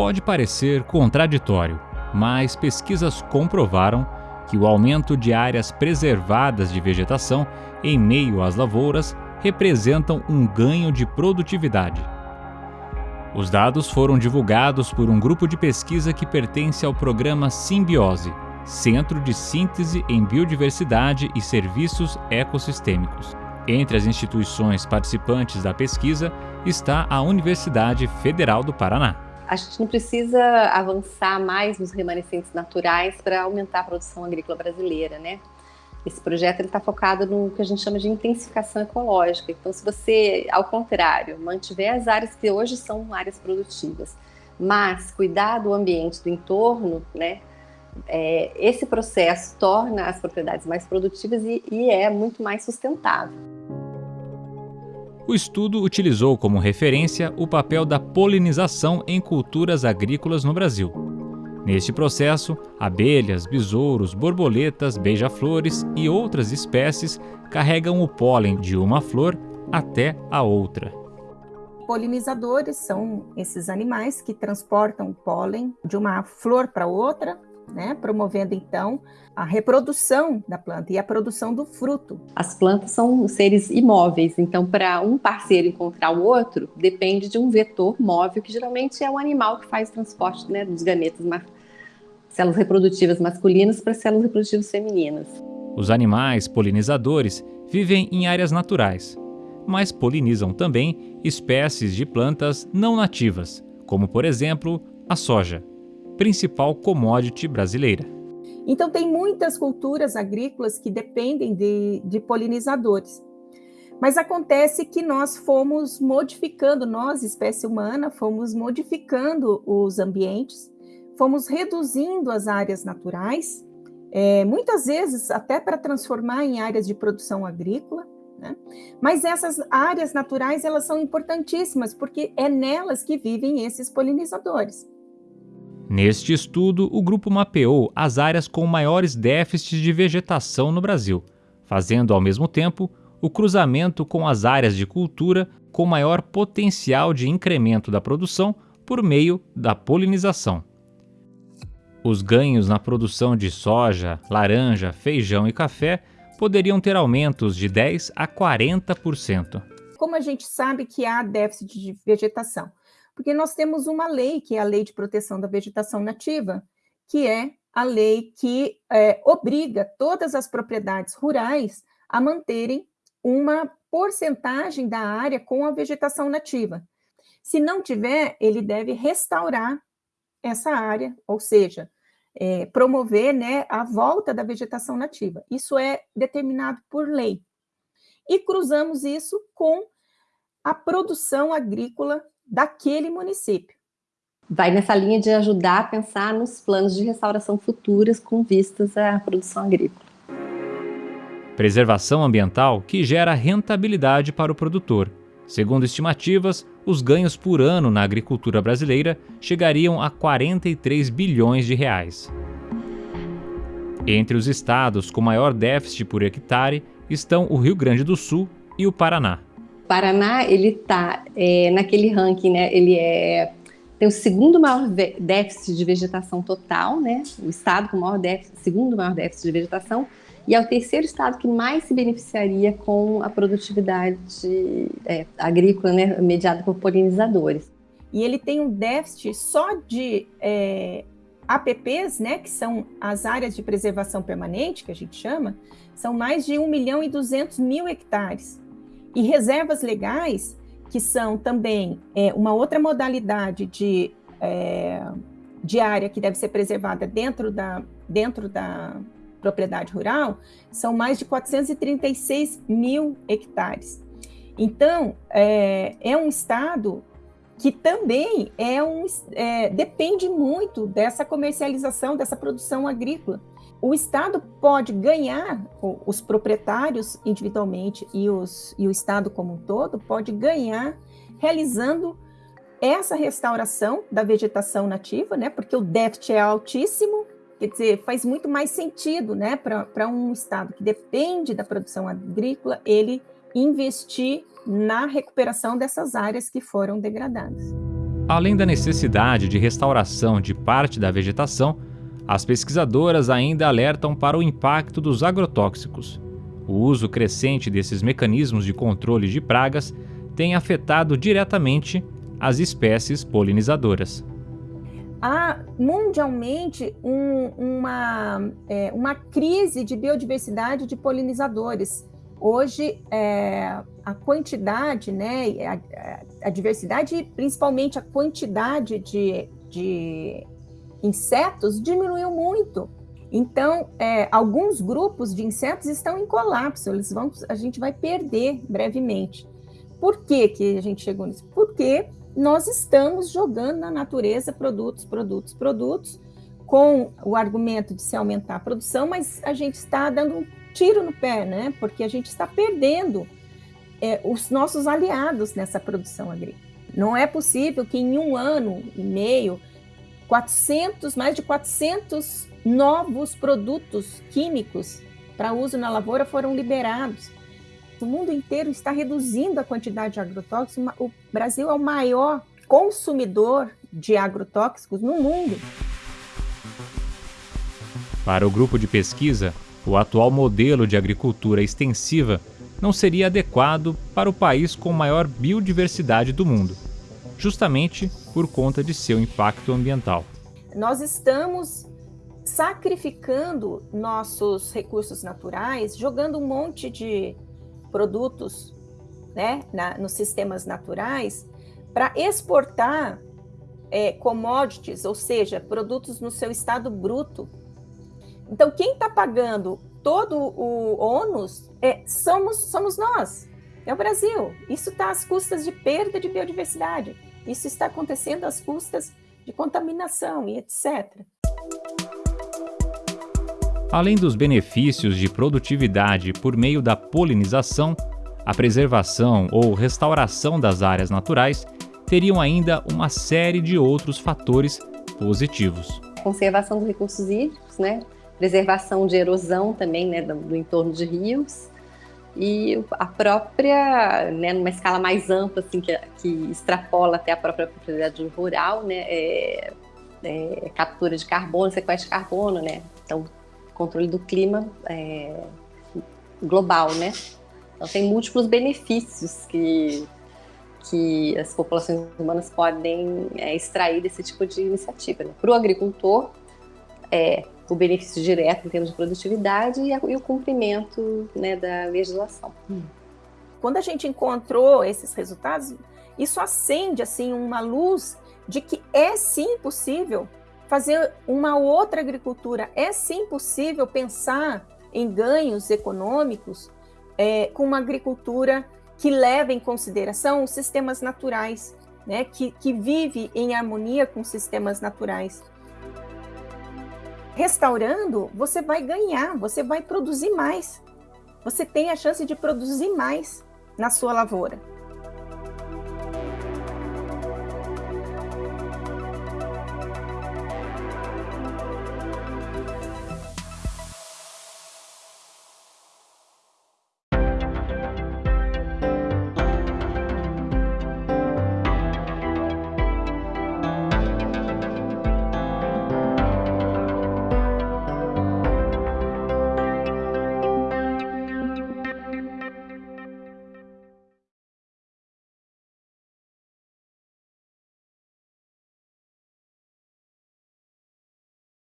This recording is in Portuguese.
Pode parecer contraditório, mas pesquisas comprovaram que o aumento de áreas preservadas de vegetação em meio às lavouras representam um ganho de produtividade. Os dados foram divulgados por um grupo de pesquisa que pertence ao programa Simbiose, Centro de Síntese em Biodiversidade e Serviços Ecossistêmicos. Entre as instituições participantes da pesquisa está a Universidade Federal do Paraná. A gente não precisa avançar mais nos remanescentes naturais para aumentar a produção agrícola brasileira, né? Esse projeto está focado no que a gente chama de intensificação ecológica. Então, se você, ao contrário, mantiver as áreas que hoje são áreas produtivas, mas cuidar do ambiente, do entorno, né, é, esse processo torna as propriedades mais produtivas e, e é muito mais sustentável. O estudo utilizou como referência o papel da polinização em culturas agrícolas no Brasil. Neste processo, abelhas, besouros, borboletas, beija-flores e outras espécies carregam o pólen de uma flor até a outra. Polinizadores são esses animais que transportam o pólen de uma flor para outra né, promovendo então a reprodução da planta e a produção do fruto. As plantas são seres imóveis, então para um parceiro encontrar o outro, depende de um vetor móvel, que geralmente é o animal que faz o transporte né, dos gametas, células reprodutivas masculinas para células reprodutivas femininas. Os animais polinizadores vivem em áreas naturais, mas polinizam também espécies de plantas não nativas, como por exemplo a soja principal commodity brasileira. Então, tem muitas culturas agrícolas que dependem de, de polinizadores. Mas acontece que nós fomos modificando, nós, espécie humana, fomos modificando os ambientes, fomos reduzindo as áreas naturais, é, muitas vezes até para transformar em áreas de produção agrícola, né? Mas essas áreas naturais, elas são importantíssimas, porque é nelas que vivem esses polinizadores. Neste estudo, o grupo mapeou as áreas com maiores déficits de vegetação no Brasil, fazendo ao mesmo tempo o cruzamento com as áreas de cultura com maior potencial de incremento da produção por meio da polinização. Os ganhos na produção de soja, laranja, feijão e café poderiam ter aumentos de 10 a 40%. Como a gente sabe que há déficit de vegetação? Porque nós temos uma lei, que é a Lei de Proteção da Vegetação Nativa, que é a lei que é, obriga todas as propriedades rurais a manterem uma porcentagem da área com a vegetação nativa. Se não tiver, ele deve restaurar essa área, ou seja, é, promover né, a volta da vegetação nativa. Isso é determinado por lei. E cruzamos isso com a produção agrícola daquele município. Vai nessa linha de ajudar a pensar nos planos de restauração futuras com vistas à produção agrícola. Preservação ambiental que gera rentabilidade para o produtor. Segundo estimativas, os ganhos por ano na agricultura brasileira chegariam a 43 bilhões de reais. Entre os estados com maior déficit por hectare estão o Rio Grande do Sul e o Paraná. Paraná, ele está é, naquele ranking, né? Ele é tem o segundo maior déficit de vegetação total, né? O estado com o maior déficit, segundo maior déficit de vegetação, e é o terceiro estado que mais se beneficiaria com a produtividade é, agrícola, né, mediada por polinizadores. E ele tem um déficit só de é, APPs, né, que são as áreas de preservação permanente, que a gente chama, são mais de 1 milhão e 200 mil hectares. E reservas legais, que são também é, uma outra modalidade de, é, de área que deve ser preservada dentro da, dentro da propriedade rural, são mais de 436 mil hectares. Então, é, é um estado que também é um, é, depende muito dessa comercialização, dessa produção agrícola o Estado pode ganhar, os proprietários individualmente e, os, e o Estado como um todo, pode ganhar realizando essa restauração da vegetação nativa, né? Porque o déficit é altíssimo, quer dizer, faz muito mais sentido, né, para um Estado que depende da produção agrícola, ele investir na recuperação dessas áreas que foram degradadas. Além da necessidade de restauração de parte da vegetação, as pesquisadoras ainda alertam para o impacto dos agrotóxicos. O uso crescente desses mecanismos de controle de pragas tem afetado diretamente as espécies polinizadoras. Há mundialmente um, uma, é, uma crise de biodiversidade de polinizadores. Hoje, é, a quantidade, né, a, a diversidade principalmente a quantidade de, de insetos diminuiu muito. Então, é, alguns grupos de insetos estão em colapso, eles vão, a gente vai perder brevemente. Por que, que a gente chegou nisso? Porque nós estamos jogando na natureza produtos, produtos, produtos, com o argumento de se aumentar a produção, mas a gente está dando um tiro no pé, né? Porque a gente está perdendo é, os nossos aliados nessa produção agrícola. Não é possível que em um ano e meio, 400, mais de 400 novos produtos químicos para uso na lavoura foram liberados. O mundo inteiro está reduzindo a quantidade de agrotóxicos. O Brasil é o maior consumidor de agrotóxicos no mundo. Para o grupo de pesquisa, o atual modelo de agricultura extensiva não seria adequado para o país com maior biodiversidade do mundo, justamente por conta de seu impacto ambiental. Nós estamos sacrificando nossos recursos naturais, jogando um monte de produtos né, na, nos sistemas naturais para exportar é, commodities, ou seja, produtos no seu estado bruto. Então, quem está pagando todo o ônus é, somos, somos nós, é o Brasil. Isso está às custas de perda de biodiversidade. Isso está acontecendo às custas de contaminação e etc. Além dos benefícios de produtividade por meio da polinização, a preservação ou restauração das áreas naturais teriam ainda uma série de outros fatores positivos. Conservação dos recursos hídricos, né? preservação de erosão também, né, do, do entorno de rios, e a própria, né, numa escala mais ampla, assim, que, que extrapola até a própria propriedade rural, né, é, é, captura de carbono, sequestro de carbono, né, então controle do clima é, global, né. Então tem múltiplos benefícios que que as populações humanas podem é, extrair desse tipo de iniciativa. Né? Para o agricultor, é, o benefício direto em termos de produtividade e, a, e o cumprimento né, da legislação. Hum. Quando a gente encontrou esses resultados, isso acende assim uma luz de que é sim possível fazer uma outra agricultura, é sim possível pensar em ganhos econômicos é, com uma agricultura que leva em consideração os sistemas naturais, né, que, que vive em harmonia com sistemas naturais restaurando, você vai ganhar, você vai produzir mais. Você tem a chance de produzir mais na sua lavoura.